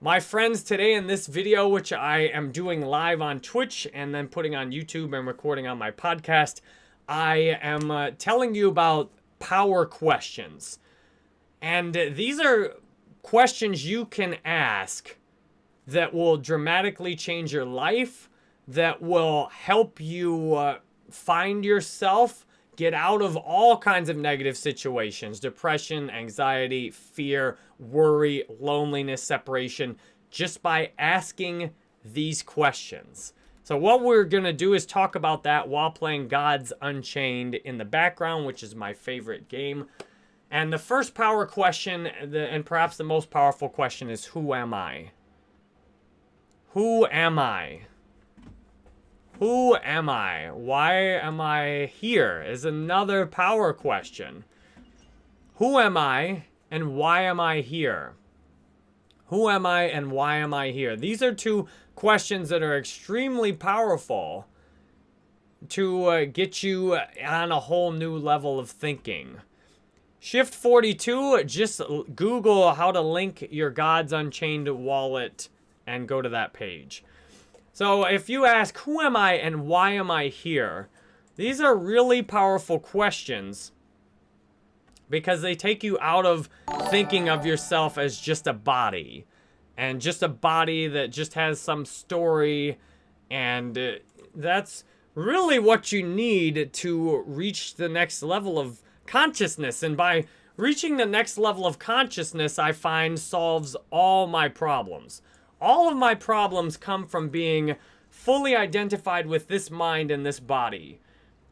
My friends, today in this video, which I am doing live on Twitch and then putting on YouTube and recording on my podcast, I am uh, telling you about power questions. And these are questions you can ask that will dramatically change your life, that will help you uh, find yourself, get out of all kinds of negative situations depression, anxiety, fear, worry, loneliness, separation just by asking these questions. So what we're going to do is talk about that while playing Gods Unchained in the background, which is my favorite game. And the first power question, and perhaps the most powerful question, is Who am I? Who am I? Who am I? Why am I here? Is another power question. Who am I and why am I here? Who am I and why am I here? These are two questions that are extremely powerful to uh, get you on a whole new level of thinking. Shift 42, just Google how to link your Gods Unchained wallet and go to that page. So if you ask, who am I and why am I here? These are really powerful questions because they take you out of thinking of yourself as just a body and just a body that just has some story and uh, that's really what you need to reach the next level of consciousness and by reaching the next level of consciousness I find solves all my problems all of my problems come from being fully identified with this mind and this body.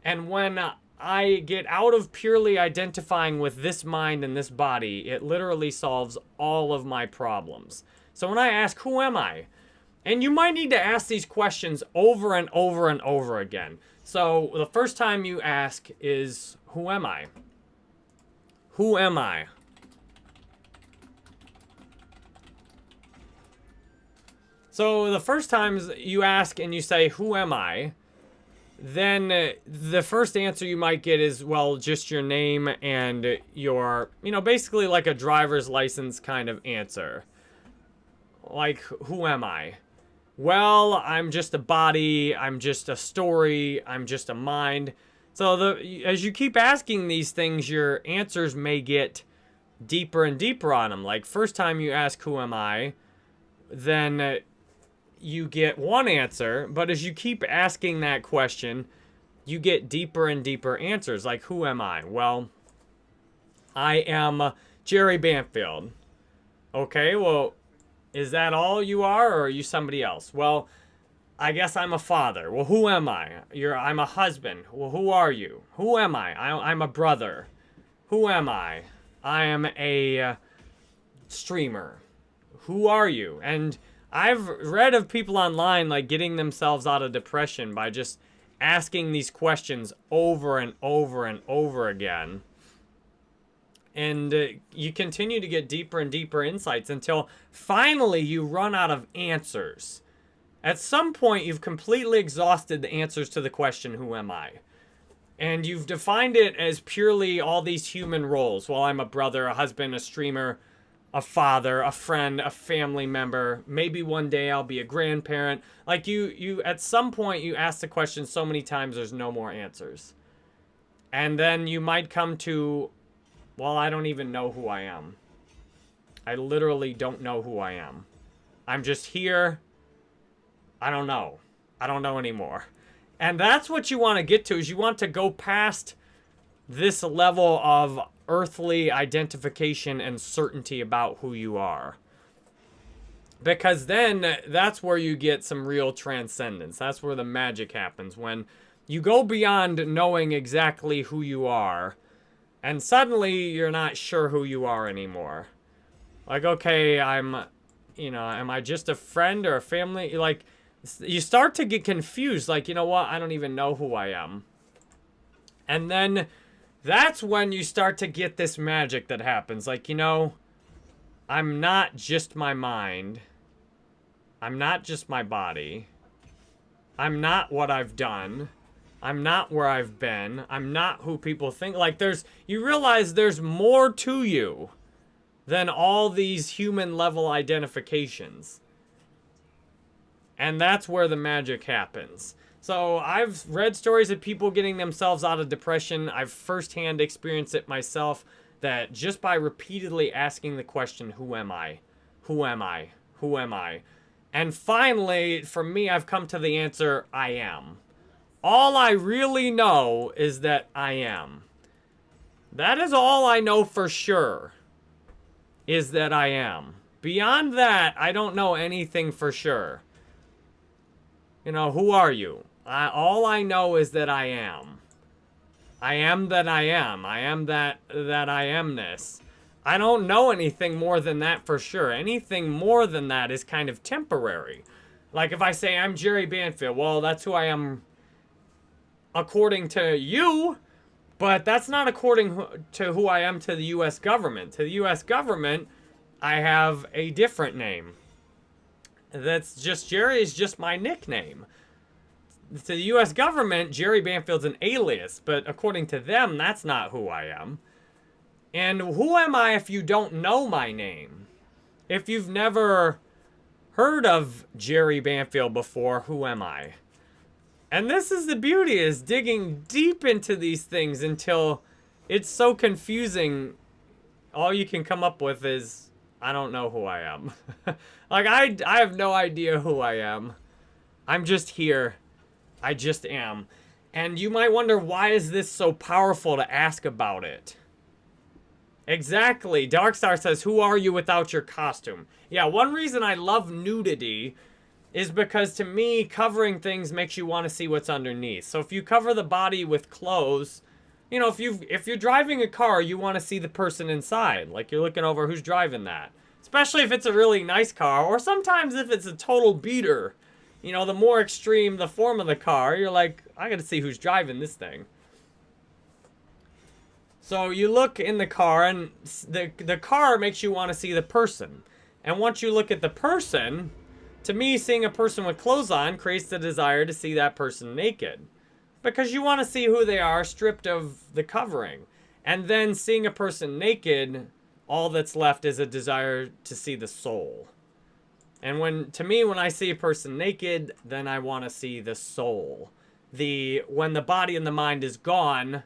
And when I get out of purely identifying with this mind and this body, it literally solves all of my problems. So when I ask, who am I? And you might need to ask these questions over and over and over again. So the first time you ask is, who am I? Who am I? So the first times you ask and you say, who am I? Then uh, the first answer you might get is, well, just your name and your, you know, basically like a driver's license kind of answer. Like, who am I? Well, I'm just a body, I'm just a story, I'm just a mind. So the as you keep asking these things, your answers may get deeper and deeper on them. Like first time you ask, who am I? Then you get one answer, but as you keep asking that question, you get deeper and deeper answers. Like, who am I? Well, I am Jerry Banfield. Okay, well, is that all you are, or are you somebody else? Well, I guess I'm a father. Well, who am I? You're, I'm a husband. Well, who are you? Who am I? I I'm a brother. Who am I? I am a uh, streamer. Who are you? And I've read of people online like getting themselves out of depression by just asking these questions over and over and over again. And uh, you continue to get deeper and deeper insights until finally you run out of answers. At some point, you've completely exhausted the answers to the question, who am I? And you've defined it as purely all these human roles. Well, I'm a brother, a husband, a streamer, a father, a friend, a family member. Maybe one day I'll be a grandparent. Like you, you at some point you ask the question so many times there's no more answers. And then you might come to, well, I don't even know who I am. I literally don't know who I am. I'm just here. I don't know. I don't know anymore. And that's what you want to get to is you want to go past this level of earthly identification and certainty about who you are. Because then that's where you get some real transcendence. That's where the magic happens. When you go beyond knowing exactly who you are, and suddenly you're not sure who you are anymore. Like, okay, I'm, you know, am I just a friend or a family? Like, you start to get confused. Like, you know what? I don't even know who I am. And then that's when you start to get this magic that happens. Like, you know, I'm not just my mind. I'm not just my body. I'm not what I've done. I'm not where I've been. I'm not who people think. Like, there's, you realize there's more to you than all these human level identifications. And that's where the magic happens. So I've read stories of people getting themselves out of depression. I've firsthand experienced it myself that just by repeatedly asking the question, who am I? Who am I? Who am I? And finally, for me, I've come to the answer, I am. All I really know is that I am. That is all I know for sure, is that I am. Beyond that, I don't know anything for sure. You know, who are you? I, all I know is that I am. I am that I am. I am that that I amness. I don't know anything more than that for sure. Anything more than that is kind of temporary. Like if I say I'm Jerry Banfield, well, that's who I am according to you, but that's not according to who I am to the US government. To the US government, I have a different name. That's just Jerry is just my nickname to the U.S. government, Jerry Banfield's an alias, but according to them, that's not who I am. And who am I if you don't know my name? If you've never heard of Jerry Banfield before, who am I? And this is the beauty, is digging deep into these things until it's so confusing. All you can come up with is, I don't know who I am. like, I, I have no idea who I am. I'm just here I just am. And you might wonder, why is this so powerful to ask about it? Exactly. Darkstar says, who are you without your costume? Yeah, one reason I love nudity is because to me, covering things makes you want to see what's underneath. So if you cover the body with clothes, you know, if you if you're driving a car, you want to see the person inside. Like you're looking over who's driving that. Especially if it's a really nice car, or sometimes if it's a total beater you know, the more extreme the form of the car, you're like, I gotta see who's driving this thing. So you look in the car, and the, the car makes you want to see the person. And once you look at the person, to me, seeing a person with clothes on creates the desire to see that person naked. Because you want to see who they are stripped of the covering. And then seeing a person naked, all that's left is a desire to see the soul. And when, to me, when I see a person naked, then I want to see the soul. The, when the body and the mind is gone,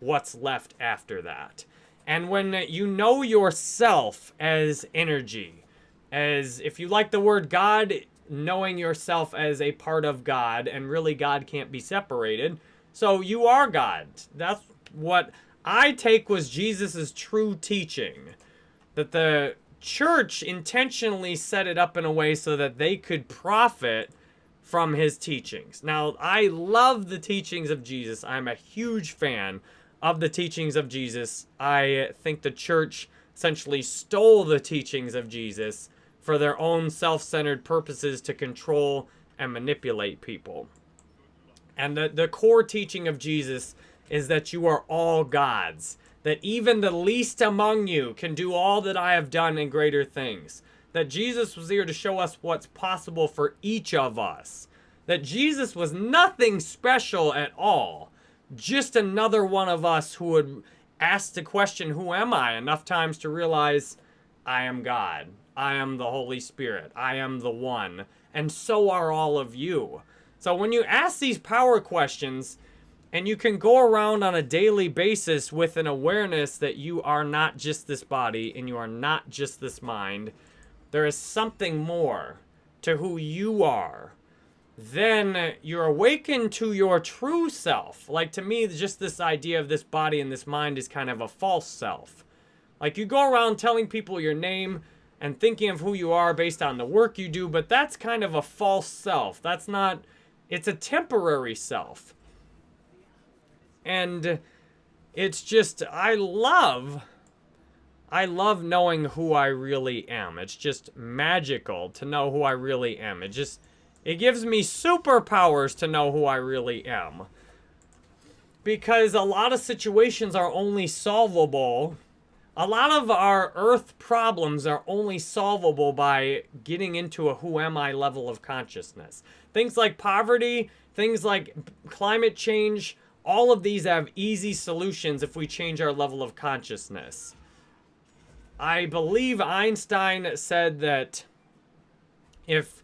what's left after that? And when you know yourself as energy, as, if you like the word God, knowing yourself as a part of God, and really God can't be separated. So you are God. That's what I take was Jesus's true teaching. That the church intentionally set it up in a way so that they could profit from his teachings. Now, I love the teachings of Jesus. I'm a huge fan of the teachings of Jesus. I think the church essentially stole the teachings of Jesus for their own self-centered purposes to control and manipulate people. And the, the core teaching of Jesus is that you are all God's that even the least among you can do all that I have done and greater things. That Jesus was here to show us what's possible for each of us. That Jesus was nothing special at all. Just another one of us who would ask the question, who am I? Enough times to realize I am God. I am the Holy Spirit. I am the one. And so are all of you. So when you ask these power questions, and you can go around on a daily basis with an awareness that you are not just this body and you are not just this mind. There is something more to who you are. Then you're awakened to your true self. Like to me, just this idea of this body and this mind is kind of a false self. Like you go around telling people your name and thinking of who you are based on the work you do, but that's kind of a false self. That's not, it's a temporary self. And it's just, I love, I love knowing who I really am. It's just magical to know who I really am. It just, it gives me superpowers to know who I really am. Because a lot of situations are only solvable a lot of our earth problems are only solvable by getting into a who am I level of consciousness. Things like poverty, things like climate change, all of these have easy solutions if we change our level of consciousness. I believe Einstein said that if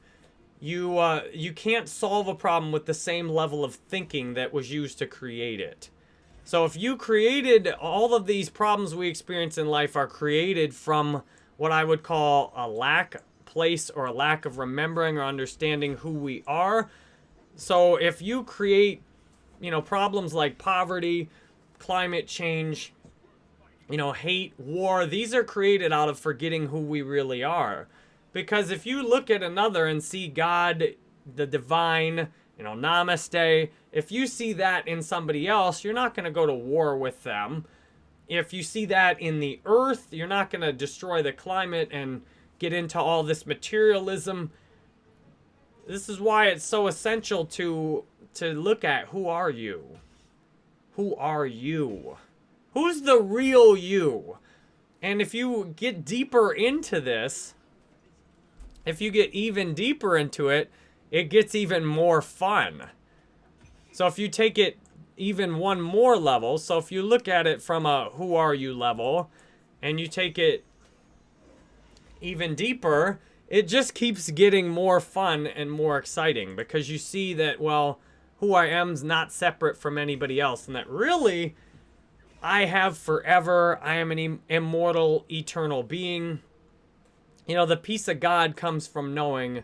you uh, you can't solve a problem with the same level of thinking that was used to create it. So if you created all of these problems we experience in life are created from what I would call a lack place or a lack of remembering or understanding who we are. So if you create, you know, problems like poverty, climate change, you know, hate, war, these are created out of forgetting who we really are. Because if you look at another and see God, the divine, you know, namaste, if you see that in somebody else, you're not going to go to war with them. If you see that in the earth, you're not going to destroy the climate and get into all this materialism. This is why it's so essential to to look at who are you? Who are you? Who's the real you? And if you get deeper into this, if you get even deeper into it, it gets even more fun. So if you take it even one more level, so if you look at it from a who are you level, and you take it even deeper, it just keeps getting more fun and more exciting because you see that, well, who I am's not separate from anybody else, and that really I have forever. I am an immortal, eternal being. You know, the peace of God comes from knowing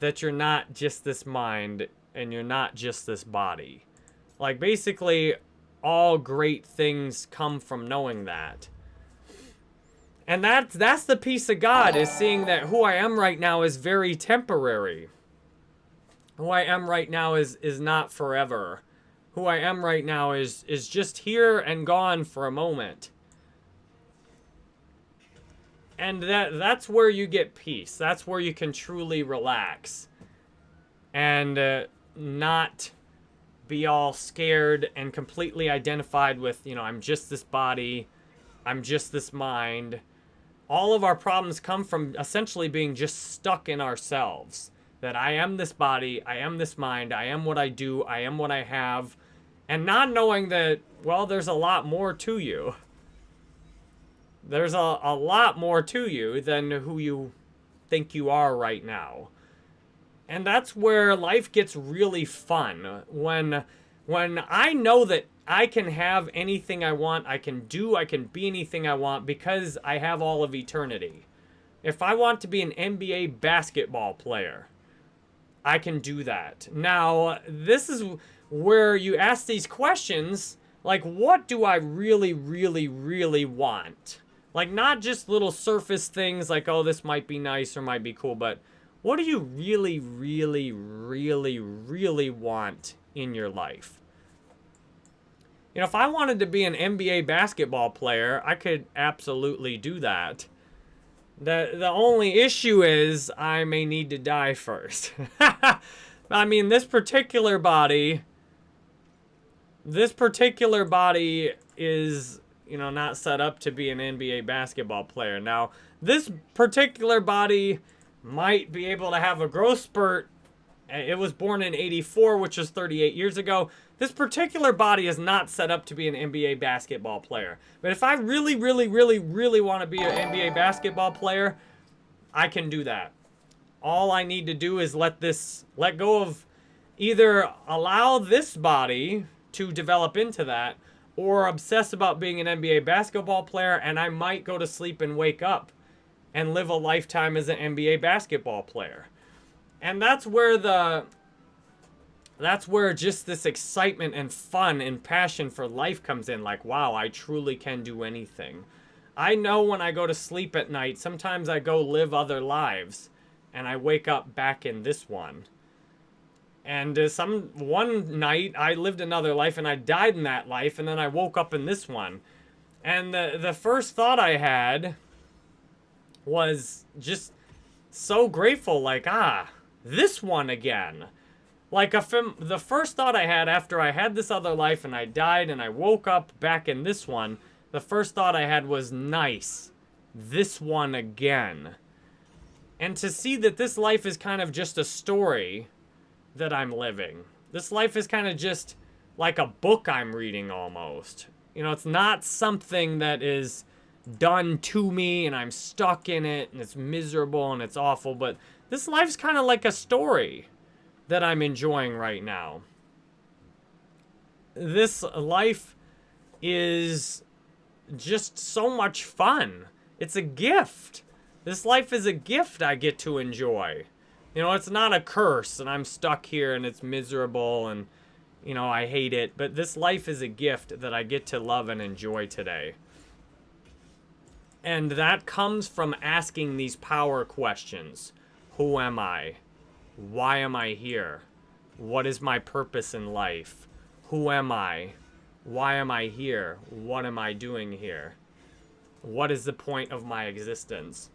that you're not just this mind and you're not just this body. Like, basically, all great things come from knowing that. And that's, that's the peace of God, is seeing that who I am right now is very temporary. Who I am right now is, is not forever who I am right now is is just here and gone for a moment. And that that's where you get peace. That's where you can truly relax. And uh, not be all scared and completely identified with, you know, I'm just this body. I'm just this mind. All of our problems come from essentially being just stuck in ourselves. That I am this body, I am this mind, I am what I do, I am what I have and not knowing that, well, there's a lot more to you. There's a, a lot more to you than who you think you are right now. And that's where life gets really fun. When, when I know that I can have anything I want, I can do, I can be anything I want because I have all of eternity. If I want to be an NBA basketball player, I can do that. Now, this is where you ask these questions like, what do I really, really, really want? Like, not just little surface things like, oh, this might be nice or might be cool, but what do you really, really, really, really want in your life? You know, if I wanted to be an NBA basketball player, I could absolutely do that. The, the only issue is I may need to die first. I mean, this particular body this particular body is, you know, not set up to be an NBA basketball player. Now, this particular body might be able to have a growth spurt. Uh, it was born in 84, which is 38 years ago. This particular body is not set up to be an NBA basketball player. But if I really, really, really, really want to be an NBA basketball player, I can do that. All I need to do is let this, let go of either allow this body to develop into that or obsess about being an NBA basketball player and I might go to sleep and wake up and live a lifetime as an NBA basketball player. And that's where the that's where just this excitement and fun and passion for life comes in like wow, I truly can do anything. I know when I go to sleep at night, sometimes I go live other lives and I wake up back in this one. And uh, some one night I lived another life and I died in that life and then I woke up in this one. And the the first thought I had was just so grateful like ah, this one again. Like a fam- the first thought I had after I had this other life and I died and I woke up back in this one, the first thought I had was nice. This one again. And to see that this life is kind of just a story that I'm living. This life is kind of just like a book I'm reading almost. You know, it's not something that is done to me and I'm stuck in it and it's miserable and it's awful. But this life's kind of like a story that I'm enjoying right now. This life is just so much fun. It's a gift. This life is a gift I get to enjoy. You know, it's not a curse and I'm stuck here and it's miserable and, you know, I hate it. But this life is a gift that I get to love and enjoy today. And that comes from asking these power questions. Who am I? Why am I here? What is my purpose in life? Who am I? Why am I here? What am I doing here? What is the point of my existence?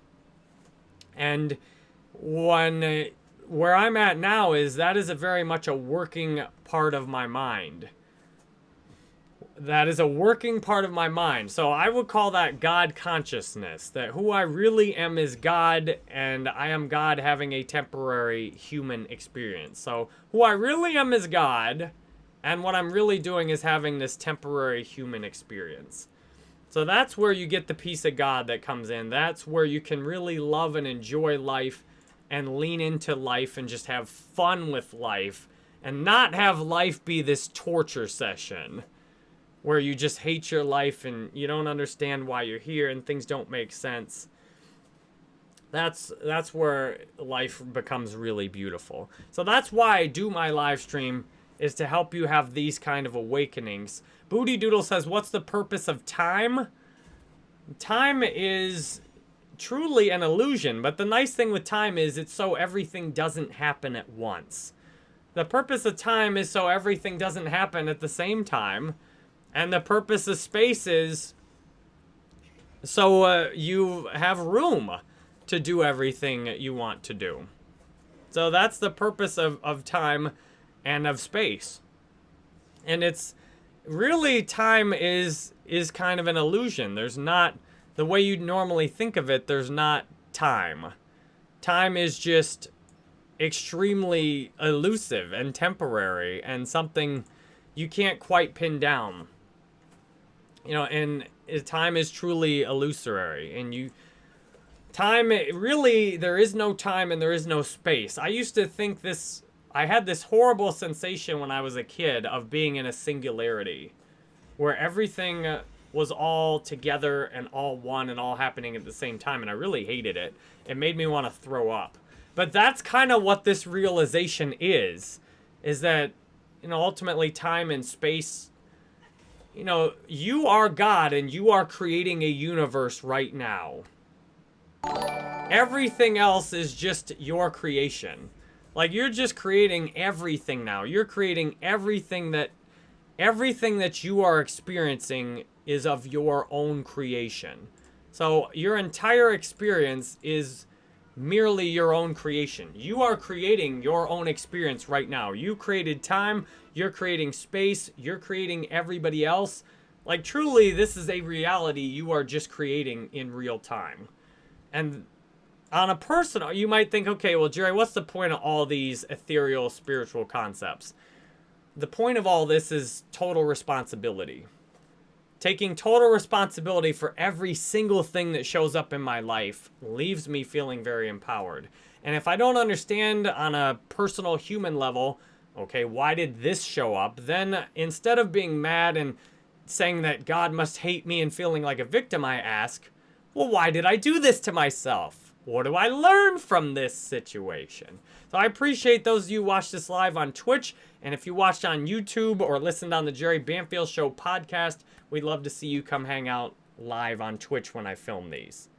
And when uh, where I'm at now is that is a very much a working part of my mind. That is a working part of my mind. So I would call that God consciousness. That who I really am is God, and I am God having a temporary human experience. So who I really am is God, and what I'm really doing is having this temporary human experience. So that's where you get the peace of God that comes in. That's where you can really love and enjoy life and lean into life and just have fun with life and not have life be this torture session where you just hate your life and you don't understand why you're here and things don't make sense. That's that's where life becomes really beautiful. So that's why I do my live stream is to help you have these kind of awakenings. Booty Doodle says, what's the purpose of time? Time is truly an illusion, but the nice thing with time is it's so everything doesn't happen at once. The purpose of time is so everything doesn't happen at the same time. And the purpose of space is so uh, you have room to do everything you want to do. So that's the purpose of, of time and of space. And it's really time is is kind of an illusion. There's not the way you'd normally think of it, there's not time. Time is just extremely elusive and temporary and something you can't quite pin down. You know, and time is truly illusory and you time really there is no time and there is no space. I used to think this I had this horrible sensation when I was a kid of being in a singularity where everything was all together and all one and all happening at the same time and I really hated it. It made me want to throw up. But that's kind of what this realization is is that you know ultimately time and space you know you are God and you are creating a universe right now. Everything else is just your creation. Like you're just creating everything now. You're creating everything that everything that you are experiencing is of your own creation. So your entire experience is merely your own creation. You are creating your own experience right now. You created time, you're creating space, you're creating everybody else. Like truly, this is a reality you are just creating in real time. And on a personal, you might think, okay, well, Jerry, what's the point of all these ethereal spiritual concepts? The point of all this is total responsibility. Taking total responsibility for every single thing that shows up in my life leaves me feeling very empowered. And if I don't understand on a personal human level, okay, why did this show up? Then instead of being mad and saying that God must hate me and feeling like a victim, I ask, well, why did I do this to myself? What do I learn from this situation? So I appreciate those of you who watched this live on Twitch. And if you watched on YouTube or listened on the Jerry Banfield Show podcast, we'd love to see you come hang out live on Twitch when I film these.